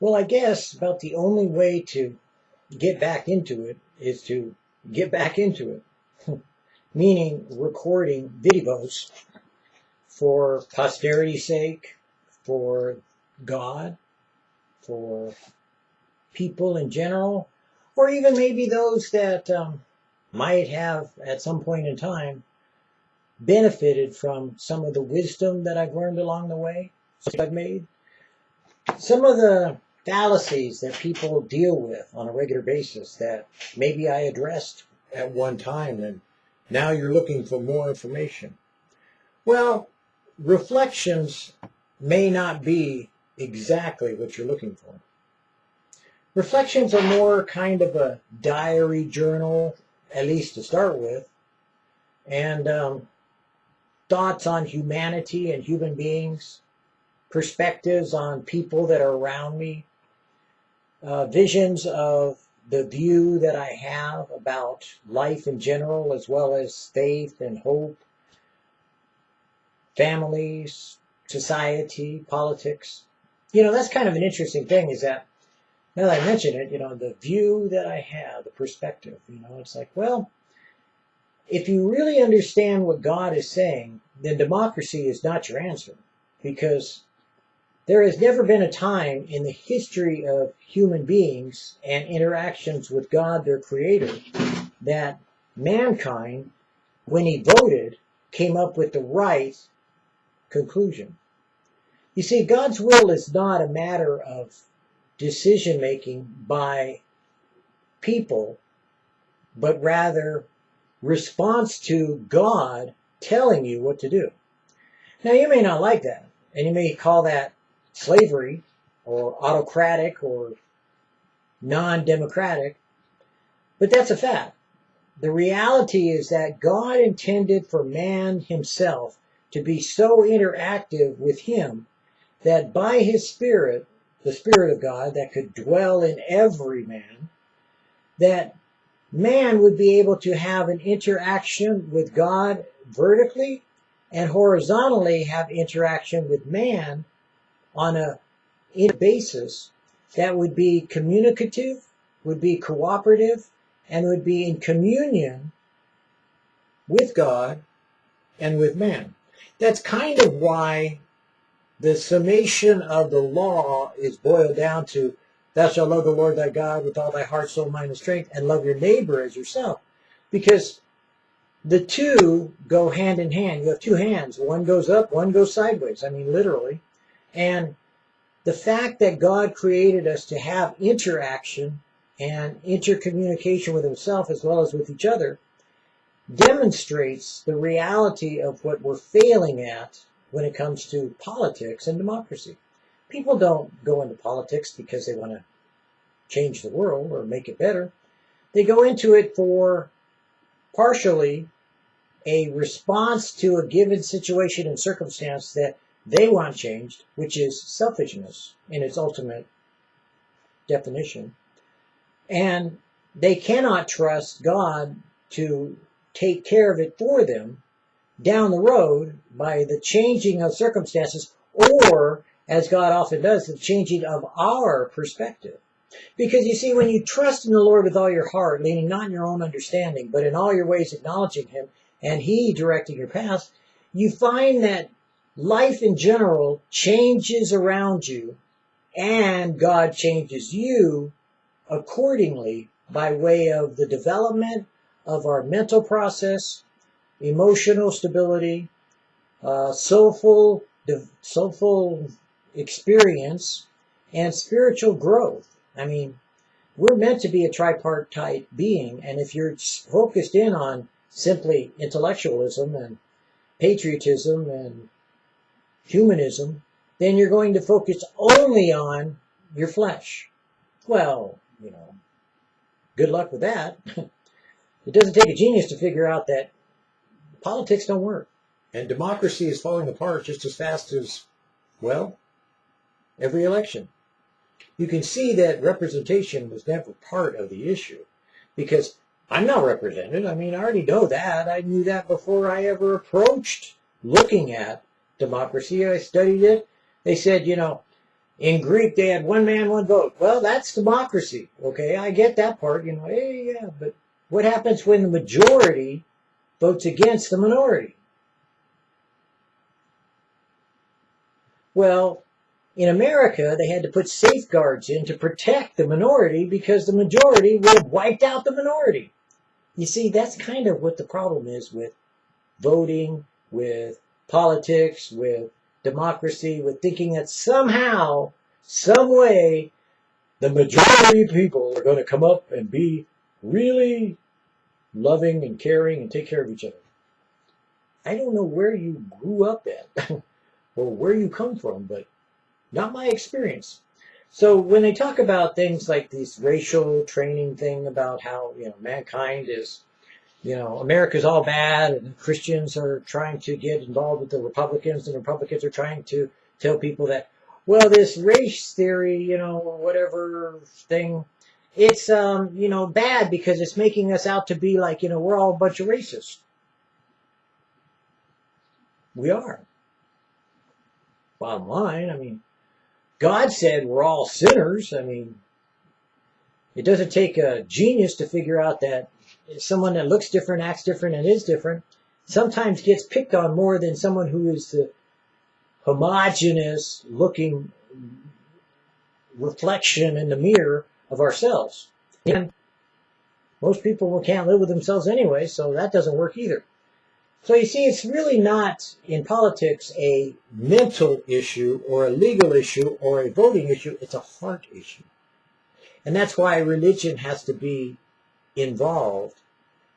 Well, I guess about the only way to get back into it is to get back into it, meaning recording videos for posterity's sake, for God, for people in general, or even maybe those that um, might have at some point in time benefited from some of the wisdom that I've learned along the way, I've made. Some of the fallacies that people deal with on a regular basis that maybe I addressed at one time and now you're looking for more information. Well, reflections may not be exactly what you're looking for. Reflections are more kind of a diary journal, at least to start with, and um, thoughts on humanity and human beings, perspectives on people that are around me, uh, visions of the view that I have about life in general, as well as faith and hope, families, society, politics. You know, that's kind of an interesting thing is that now that I mention it, you know, the view that I have, the perspective, you know, it's like, well, if you really understand what God is saying, then democracy is not your answer because there has never been a time in the history of human beings and interactions with God, their creator, that mankind, when he voted, came up with the right conclusion. You see, God's will is not a matter of decision making by people, but rather response to God telling you what to do. Now, you may not like that, and you may call that slavery or autocratic or non-democratic, but that's a fact. The reality is that God intended for man himself to be so interactive with him that by his spirit, the spirit of God that could dwell in every man, that man would be able to have an interaction with God vertically and horizontally have interaction with man on a basis that would be communicative, would be cooperative, and would be in communion with God and with man. That's kind of why the summation of the law is boiled down to thou shalt love the Lord thy God with all thy heart, soul, mind, and strength, and love your neighbor as yourself. Because the two go hand in hand. You have two hands. One goes up, one goes sideways. I mean, literally. And the fact that God created us to have interaction and intercommunication with himself as well as with each other demonstrates the reality of what we're failing at when it comes to politics and democracy. People don't go into politics because they want to change the world or make it better. They go into it for partially a response to a given situation and circumstance that they want changed, which is selfishness in its ultimate definition. And they cannot trust God to take care of it for them down the road by the changing of circumstances or, as God often does, the changing of our perspective. Because you see, when you trust in the Lord with all your heart, leaning not in your own understanding, but in all your ways acknowledging Him, and He directing your path, you find that life in general changes around you, and God changes you accordingly by way of the development of our mental process, emotional stability, uh, soulful, soulful experience, and spiritual growth. I mean, we're meant to be a tripartite being, and if you're focused in on simply intellectualism and patriotism and humanism, then you're going to focus only on your flesh. Well, you know, good luck with that. it doesn't take a genius to figure out that politics don't work. And democracy is falling apart just as fast as, well, every election. You can see that representation was never part of the issue because I'm not represented. I mean, I already know that. I knew that before I ever approached looking at democracy. I studied it. They said, you know, In Greek, they had one man, one vote. Well, that's democracy. Okay, I get that part. You know, hey, yeah, but what happens when the majority votes against the minority? Well, in America, they had to put safeguards in to protect the minority because the majority would have wiped out the minority. You see, that's kind of what the problem is with voting, with politics, with democracy, with thinking that somehow, some way, the majority of people are going to come up and be really loving and caring and take care of each other. I don't know where you grew up at or where you come from, but not my experience. So when they talk about things like this racial training thing about how, you know, mankind is, you know, America's all bad and Christians are trying to get involved with the Republicans and Republicans are trying to tell people that, well, this race theory, you know, whatever thing, it's, um, you know, bad because it's making us out to be like, you know, we're all a bunch of racists. We are. Bottom line, I mean, God said we're all sinners. I mean, it doesn't take a genius to figure out that someone that looks different, acts different, and is different sometimes gets picked on more than someone who is the homogenous looking reflection in the mirror of ourselves. And most people can't live with themselves anyway, so that doesn't work either. So you see, it's really not in politics a mental issue or a legal issue or a voting issue. It's a heart issue. And that's why religion has to be involved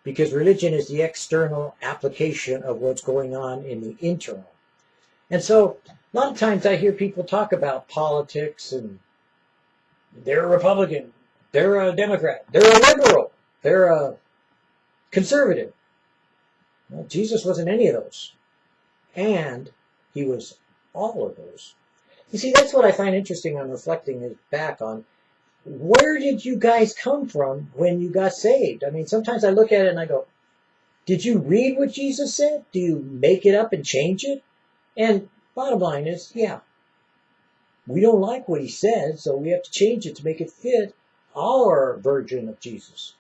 because religion is the external application of what's going on in the internal. And so a lot of times I hear people talk about politics and they're a Republican, they're a Democrat, they're a liberal, they're a conservative. Well, Jesus wasn't any of those. And he was all of those. You see, that's what I find interesting on reflecting back on where did you guys come from when you got saved? I mean, sometimes I look at it and I go, did you read what Jesus said? Do you make it up and change it? And bottom line is, yeah, we don't like what he said, so we have to change it to make it fit our version of Jesus,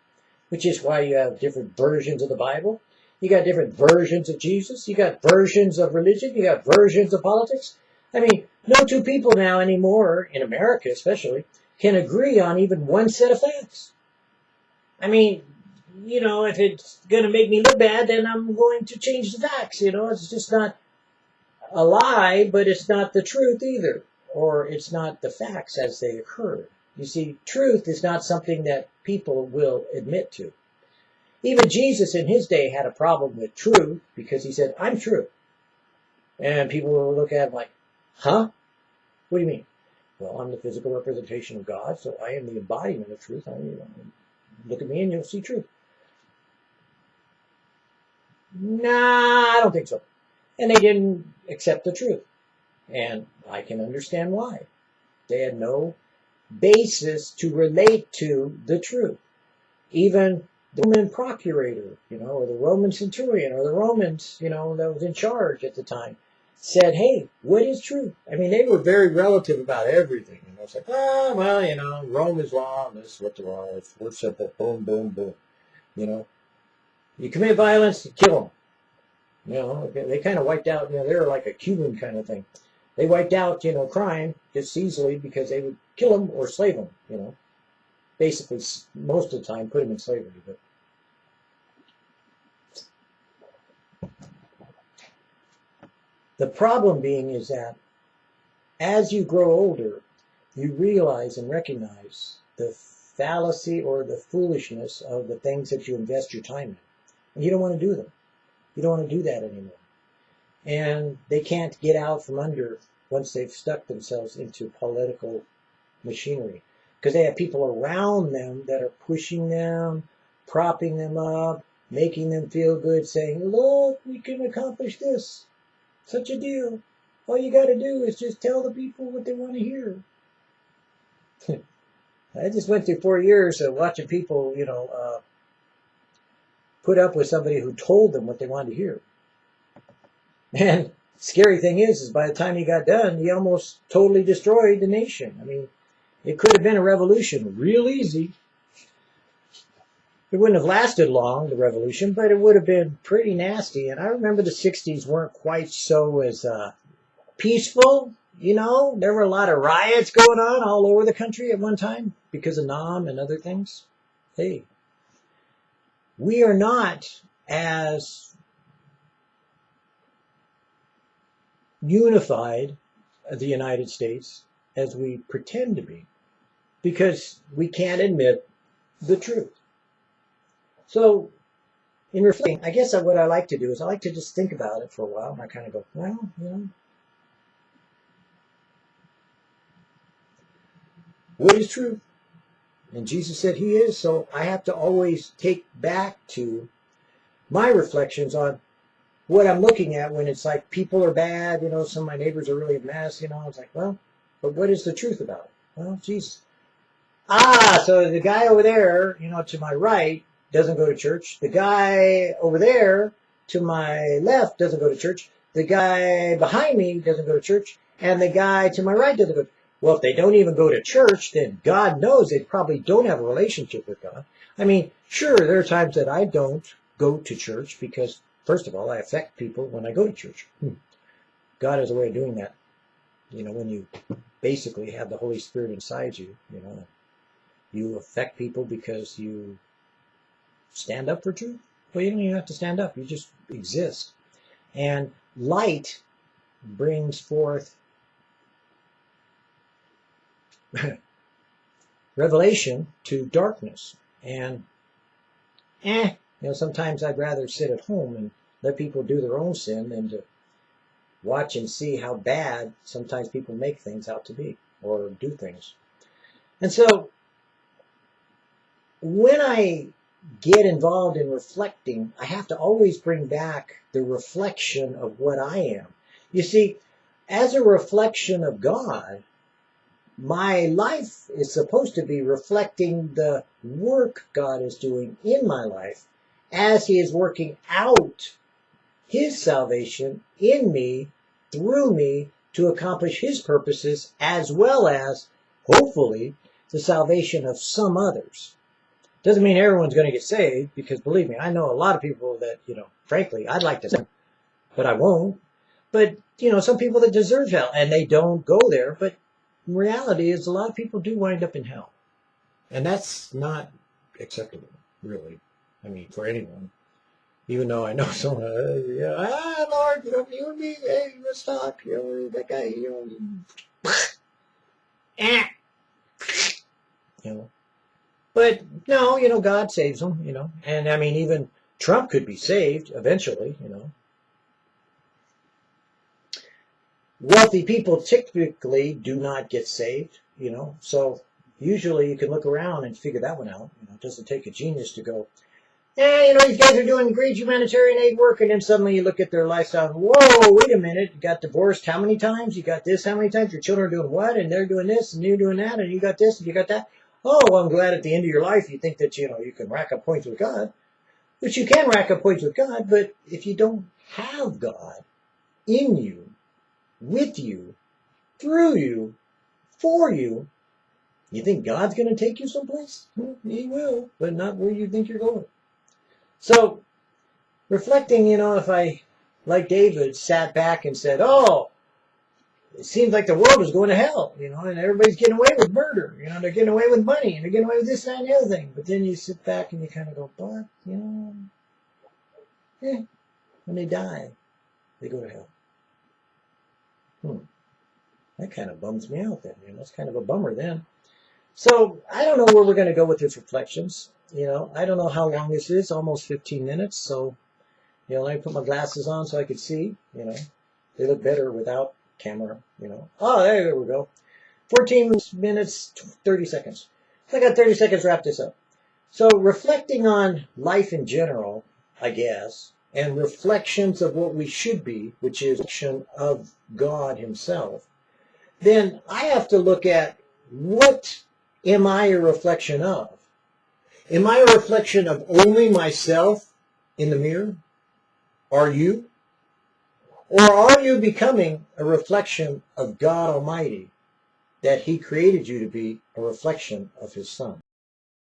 which is why you have different versions of the Bible. You got different versions of Jesus. You got versions of religion. You got versions of politics. I mean, no two people now anymore, in America especially, can agree on even one set of facts. I mean, you know, if it's going to make me look bad, then I'm going to change the facts. You know, it's just not a lie, but it's not the truth either, or it's not the facts as they occur. You see, truth is not something that people will admit to. Even Jesus in his day had a problem with truth because he said, I'm true. And people will look at him like, huh? What do you mean? Well, I'm the physical representation of God, so I am the embodiment of truth. I mean, look at me and you'll see truth. Nah, I don't think so. And they didn't accept the truth. And I can understand why. They had no basis to relate to the truth. Even the Roman procurator, you know, or the Roman centurion, or the Romans, you know, that was in charge at the time, said, hey, what is truth? I mean, they were very relative about everything. And I was like, oh, well, you know, Rome is law, and this is what the law is. We're simple, boom, boom, boom. You know, you commit violence, you kill them. You know, they kind of wiped out, you know, they were like a Cuban kind of thing. They wiped out, you know, crime just easily because they would kill them or slave them, you know basically most of the time put them in slavery. But the problem being is that as you grow older, you realize and recognize the fallacy or the foolishness of the things that you invest your time in. And you don't want to do them. You don't want to do that anymore. And they can't get out from under once they've stuck themselves into political machinery because they have people around them that are pushing them, propping them up, making them feel good, saying, look, we can accomplish this. Such a deal. All you got to do is just tell the people what they want to hear. I just went through four years of watching people, you know, uh, put up with somebody who told them what they wanted to hear. And scary thing is, is by the time he got done, he almost totally destroyed the nation. I mean, it could have been a revolution real easy. It wouldn't have lasted long, the revolution, but it would have been pretty nasty. And I remember the 60s weren't quite so as uh, peaceful. You know, there were a lot of riots going on all over the country at one time because of Nam and other things. Hey, we are not as unified the United States as we pretend to be because we can't admit the truth. So, in reflecting, I guess what I like to do is I like to just think about it for a while and I kind of go, well, you know, what is truth? And Jesus said he is, so I have to always take back to my reflections on what I'm looking at when it's like people are bad, you know, some of my neighbors are really a mess, you know. It's like, well, but what is the truth about it? Well, Jesus. Ah, so the guy over there, you know, to my right doesn't go to church. The guy over there to my left doesn't go to church. The guy behind me doesn't go to church. And the guy to my right doesn't go well, if they don't even go to church, then God knows they probably don't have a relationship with God. I mean, sure, there are times that I don't go to church because, first of all, I affect people when I go to church. Hmm. God has a way of doing that. You know, when you basically have the Holy Spirit inside you, you know, you affect people because you stand up for truth. Well, you don't even have to stand up. You just exist. And light brings forth revelation to darkness. And, eh, you know, sometimes I'd rather sit at home and let people do their own sin than to watch and see how bad sometimes people make things out to be or do things. And so, when I get involved in reflecting, I have to always bring back the reflection of what I am. You see, as a reflection of God, my life is supposed to be reflecting the work God is doing in my life as He is working out His salvation in me, through me, to accomplish His purposes, as well as, hopefully, the salvation of some others. Doesn't mean everyone's going to get saved, because believe me, I know a lot of people that, you know, frankly, I'd like to save, but I won't. But, you know, some people that deserve hell, and they don't go there, but reality is a lot of people do wind up in hell. And that's not acceptable, really. I mean, for anyone. Even though I know someone, uh, yeah, ah, Lord, you know, you and me, hey, let's talk. You know, that guy, you know, eh. you know. But no, you know, God saves them, you know. And I mean, even Trump could be saved eventually, you know. wealthy people typically do not get saved, you know. So usually you can look around and figure that one out. You know, it doesn't take a genius to go, yeah, you know, these guys are doing great humanitarian aid work, and then suddenly you look at their lifestyle. Whoa, wait a minute! You got divorced how many times? You got this how many times? Your children are doing what? And they're doing this, and you're doing that, and you got this, and you got that. Oh, I'm glad at the end of your life you think that you know you can rack up points with God, which you can rack up points with God. But if you don't have God in you, with you, through you, for you. You think God's going to take you someplace? he will, but not where you think you're going. So, reflecting, you know, if I, like David, sat back and said, oh, it seems like the world is going to hell, you know, and everybody's getting away with murder, you know, they're getting away with money, and they're getting away with this, that, and the other thing. But then you sit back and you kind of go, but, you know, yeah, when they die, they go to hell. Hmm. That kind of bums me out then. You know, it's kind of a bummer then. So I don't know where we're going to go with these reflections. You know, I don't know how long this is, almost 15 minutes. So, you know, let me put my glasses on so I can see. You know, they look better without camera. You know, oh, there we go. 14 minutes, 30 seconds. I got 30 seconds to wrap this up. So reflecting on life in general, I guess, and reflections of what we should be, which is reflection of God himself, then I have to look at what am I a reflection of? Am I a reflection of only myself in the mirror? Are you? Or are you becoming a reflection of God Almighty that He created you to be a reflection of His Son?